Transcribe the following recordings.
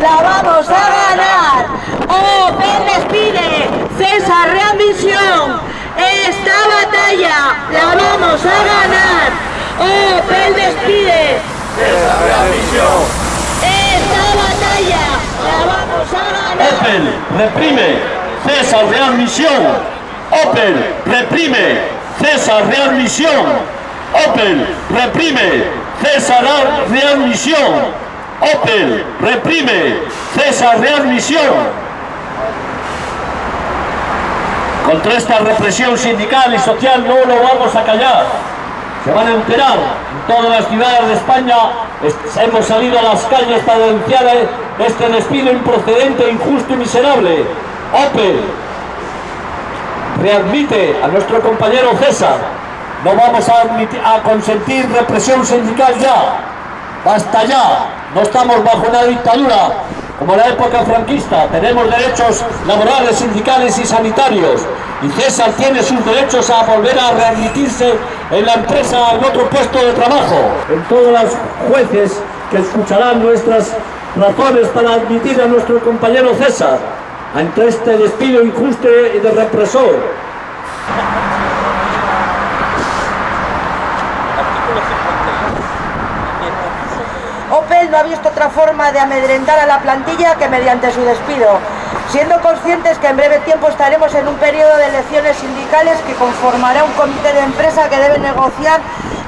la vamos a ganar. Opel despide, César readmisión. Esta batalla la vamos a ganar. Opel despide, César readmisión. Esta batalla la vamos a ganar. Opel reprime, César readmisión. Opel reprime, César readmisión. Opel reprime, César readmisión. Opel reprime, César readmisión. Contra esta represión sindical y social no lo vamos a callar. Se van a enterar en todas las ciudades de España. Hemos salido a las calles para denunciar este despido improcedente, injusto y miserable. Opel readmite a nuestro compañero César. No vamos a, admitir, a consentir represión sindical ya. Basta ya. No estamos bajo una dictadura como la época franquista. Tenemos derechos laborales, sindicales y sanitarios. Y César tiene sus derechos a volver a readmitirse en la empresa, en otro puesto de trabajo. En todos los jueces que escucharán nuestras razones para admitir a nuestro compañero César ante este despido injusto y de represor. Opel forma de amedrentar a la plantilla que mediante su despido, siendo conscientes que en breve tiempo estaremos en un periodo de elecciones sindicales que conformará un comité de empresa que debe negociar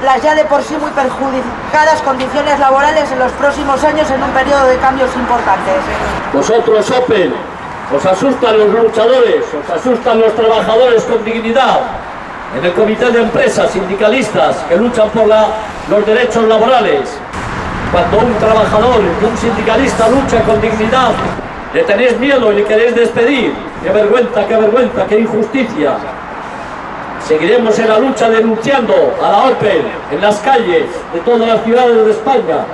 las ya de por sí muy perjudicadas condiciones laborales en los próximos años en un periodo de cambios importantes. Vosotros, Opel, os asustan los luchadores, os asustan los trabajadores con dignidad. En el comité de empresas sindicalistas que luchan por la, los derechos laborales, cuando un trabajador, un sindicalista lucha con dignidad, le tenéis miedo y le queréis despedir. ¡Qué vergüenza, qué vergüenza, qué injusticia! Seguiremos en la lucha denunciando a la OPEL en las calles de todas las ciudades de España.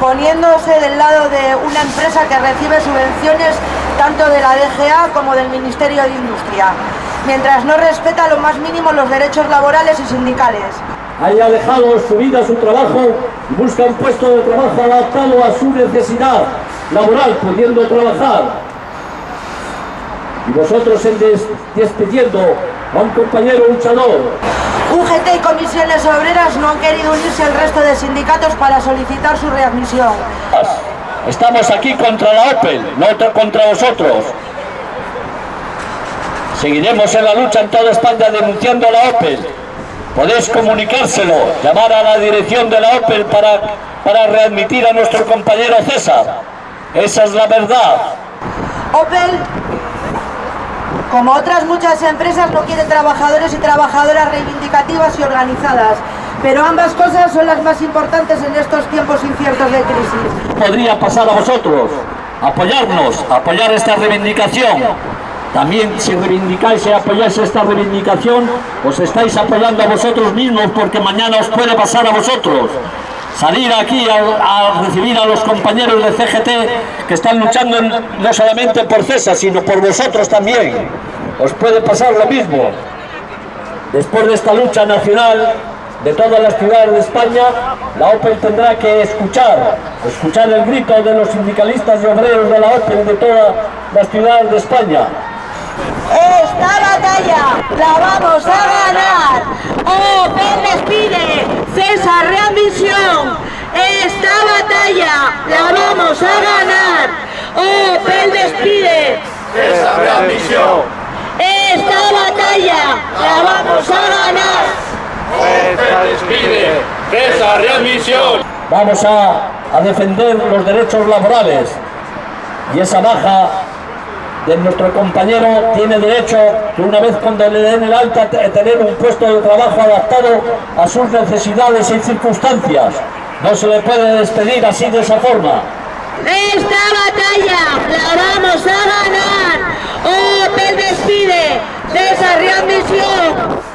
Poniéndose del lado de una empresa que recibe subvenciones tanto de la DGA como del Ministerio de Industria, mientras no respeta lo más mínimo los derechos laborales y sindicales. Haya dejado su vida, su trabajo y busca un puesto de trabajo adaptado a su necesidad laboral, pudiendo trabajar. Y vosotros en des despidiendo a un compañero luchador. UGT y comisiones obreras no han querido unirse al resto de sindicatos para solicitar su readmisión. Estamos aquí contra la OPEL, no contra vosotros. Seguiremos en la lucha en toda España denunciando a la OPEL. Podéis comunicárselo, llamar a la dirección de la OPEL para, para readmitir a nuestro compañero César. Esa es la verdad. Opel, como otras muchas empresas, no quiere trabajadores y trabajadoras reivindicativas y organizadas. Pero ambas cosas son las más importantes en estos tiempos inciertos de crisis. Podría pasar a vosotros, apoyarnos, apoyar esta reivindicación. También si reivindicáis y apoyáis esta reivindicación, os estáis apoyando a vosotros mismos porque mañana os puede pasar a vosotros salir aquí a, recibir a los compañeros de CGT que están luchando no solamente por César, sino por vosotros también. Os puede pasar lo mismo. Después de esta lucha nacional de todas las ciudades de España, la OPEL tendrá que escuchar, escuchar el grito de los sindicalistas y obreros de la OPEL de todas las ciudades de España. La vamos a ganar. OPEL despide, César readmisión. Esta batalla la vamos a ganar. Opel despide. César readmisión. Esta batalla la vamos a ganar. Opel despide. César readmisión. Vamos a, a defender los derechos laborales y esa baja de nuestro compañero tiene derecho una vez cuando le den el alta tener un puesto de trabajo adaptado a sus necesidades y circunstancias. No se le puede despedir así de esa forma. Esta batalla la vamos a ganar. Opel despide de esa readmisión.